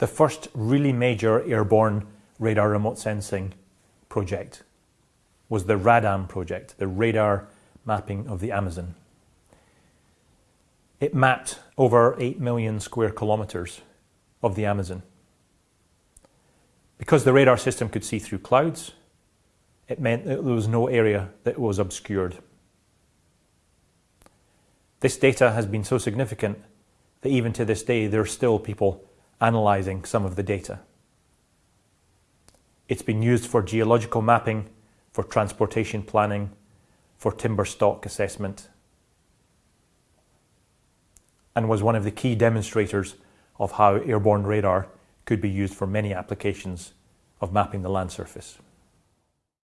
the first really major airborne radar remote sensing project was the RADAM project, the radar mapping of the Amazon. It mapped over 8 million square kilometres of the Amazon. Because the radar system could see through clouds, it meant that there was no area that was obscured. This data has been so significant that even to this day, there are still people analysing some of the data. It's been used for geological mapping, for transportation planning, for timber stock assessment, and was one of the key demonstrators of how airborne radar could be used for many applications of mapping the land surface.